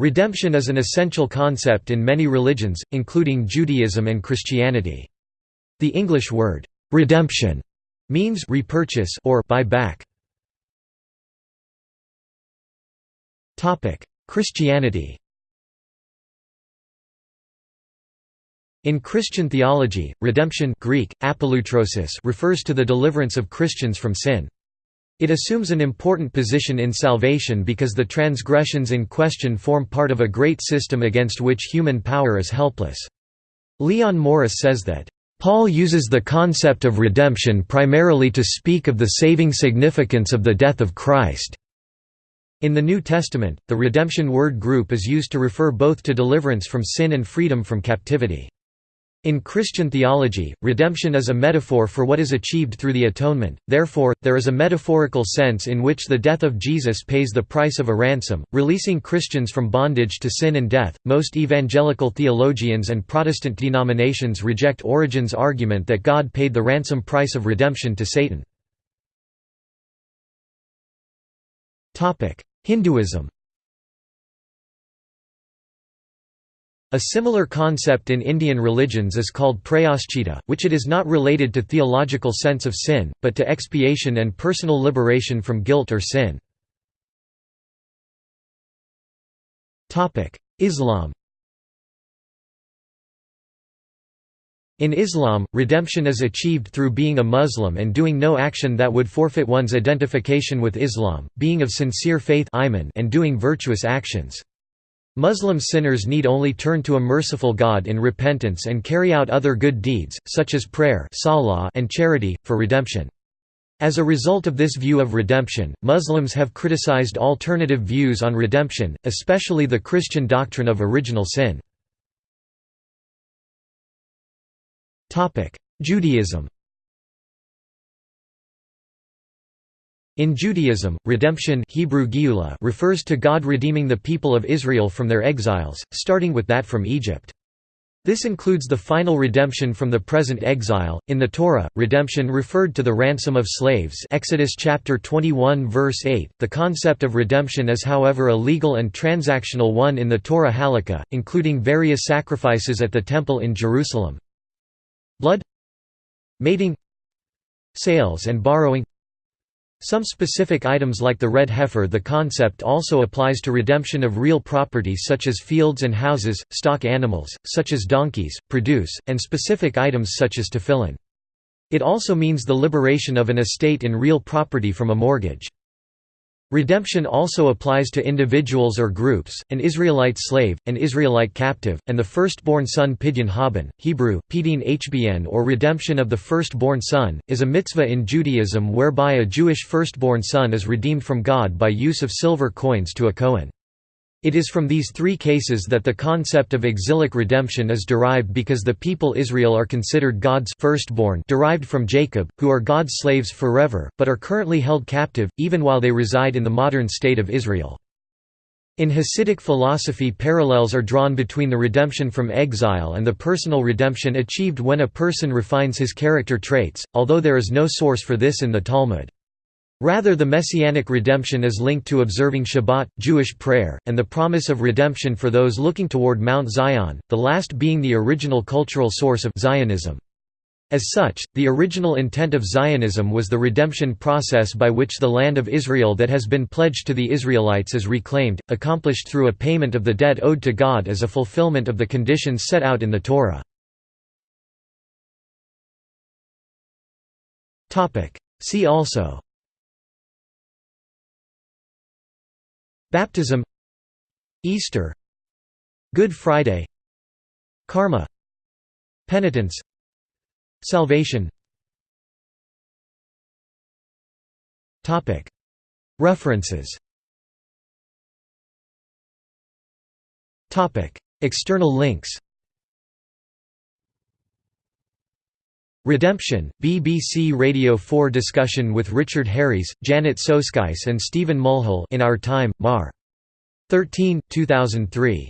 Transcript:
Redemption is an essential concept in many religions, including Judaism and Christianity. The English word, "'redemption' means repurchase or buy back. Christianity In Christian theology, redemption Greek, refers to the deliverance of Christians from sin. It assumes an important position in salvation because the transgressions in question form part of a great system against which human power is helpless. Leon Morris says that, "...Paul uses the concept of redemption primarily to speak of the saving significance of the death of Christ." In the New Testament, the redemption word group is used to refer both to deliverance from sin and freedom from captivity. In Christian theology, redemption is a metaphor for what is achieved through the atonement, therefore, there is a metaphorical sense in which the death of Jesus pays the price of a ransom, releasing Christians from bondage to sin and death. Most evangelical theologians and Protestant denominations reject Origen's argument that God paid the ransom price of redemption to Satan. Hinduism A similar concept in Indian religions is called prayaschita, which it is not related to theological sense of sin, but to expiation and personal liberation from guilt or sin. Islam In Islam, redemption is achieved through being a Muslim and doing no action that would forfeit one's identification with Islam, being of sincere faith and doing virtuous actions. Muslim sinners need only turn to a merciful God in repentance and carry out other good deeds, such as prayer and charity, for redemption. As a result of this view of redemption, Muslims have criticized alternative views on redemption, especially the Christian doctrine of original sin. Judaism In Judaism, redemption Hebrew refers to God redeeming the people of Israel from their exiles, starting with that from Egypt. This includes the final redemption from the present exile. In the Torah, redemption referred to the ransom of slaves. Exodus chapter 21 verse 8. The concept of redemption is however a legal and transactional one in the Torah Halakha, including various sacrifices at the temple in Jerusalem blood mating sales and borrowing some specific items like the red heifer the concept also applies to redemption of real property such as fields and houses, stock animals, such as donkeys, produce, and specific items such as tefillin. It also means the liberation of an estate in real property from a mortgage. Redemption also applies to individuals or groups, an Israelite slave, an Israelite captive, and the firstborn son Pidyon Haben, Hebrew, Pidin Hbn or redemption of the firstborn son, is a mitzvah in Judaism whereby a Jewish firstborn son is redeemed from God by use of silver coins to a Kohen. It is from these three cases that the concept of exilic redemption is derived because the people Israel are considered God's firstborn derived from Jacob, who are God's slaves forever, but are currently held captive, even while they reside in the modern state of Israel. In Hasidic philosophy parallels are drawn between the redemption from exile and the personal redemption achieved when a person refines his character traits, although there is no source for this in the Talmud. Rather the messianic redemption is linked to observing Shabbat, Jewish prayer, and the promise of redemption for those looking toward Mount Zion, the last being the original cultural source of Zionism. As such, the original intent of Zionism was the redemption process by which the land of Israel that has been pledged to the Israelites is reclaimed, accomplished through a payment of the debt owed to God as a fulfillment of the conditions set out in the Torah. See also Baptism Easter Good Friday Karma Penitence Salvation. References. External links Redemption, BBC Radio 4 discussion with Richard Harries, Janet Soskice and Stephen Mulhall in Our Time, Mar. 13, 2003.